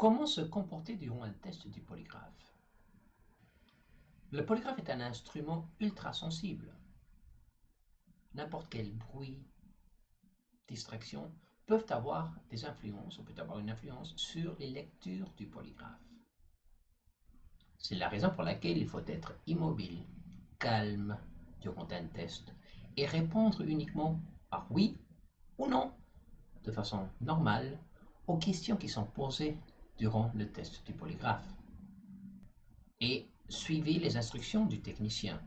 Comment se comporter durant un test du polygraphe? Le polygraphe est un instrument ultra sensible. N'importe quel bruit, distraction peuvent avoir des influences, ou peut avoir une influence sur les lectures du polygraphe. C'est la raison pour laquelle il faut être immobile, calme durant un test et répondre uniquement par oui ou non, de façon normale, aux questions qui sont posées durant le test du polygraphe. Et suivez les instructions du technicien.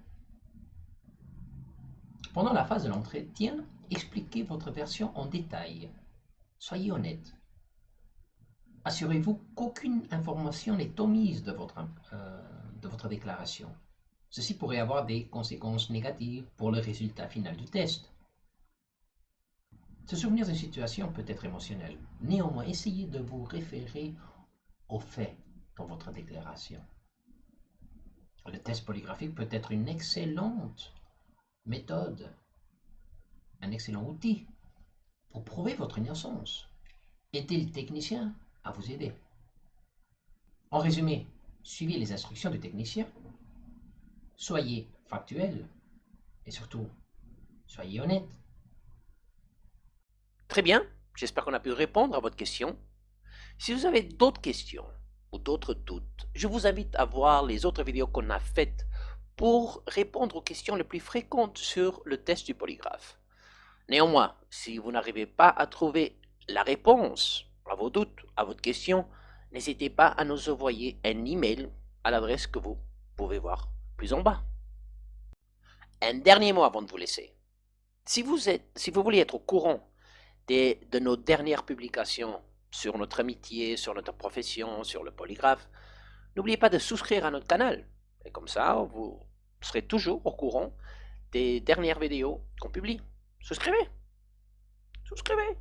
Pendant la phase de l'entretien, expliquez votre version en détail. Soyez honnête. Assurez-vous qu'aucune information n'est omise de votre, euh, de votre déclaration. Ceci pourrait avoir des conséquences négatives pour le résultat final du test. Se souvenir d'une situation peut être émotionnel. Néanmoins, essayez de vous référer aux faits dans votre déclaration. Le test polygraphique peut être une excellente méthode, un excellent outil pour prouver votre innocence. Aidez le technicien à vous aider? En résumé, suivez les instructions du technicien, soyez factuel et surtout, soyez honnête. Très bien, j'espère qu'on a pu répondre à votre question. Si vous avez d'autres questions ou d'autres doutes, je vous invite à voir les autres vidéos qu'on a faites pour répondre aux questions les plus fréquentes sur le test du polygraphe. Néanmoins, si vous n'arrivez pas à trouver la réponse à vos doutes, à votre question, n'hésitez pas à nous envoyer un email à l'adresse que vous pouvez voir plus en bas. Un dernier mot avant de vous laisser. Si vous, êtes, si vous voulez être au courant de nos dernières publications sur notre amitié, sur notre profession, sur le polygraphe, n'oubliez pas de souscrire à notre canal. Et comme ça, vous serez toujours au courant des dernières vidéos qu'on publie. Souscrivez Souscrivez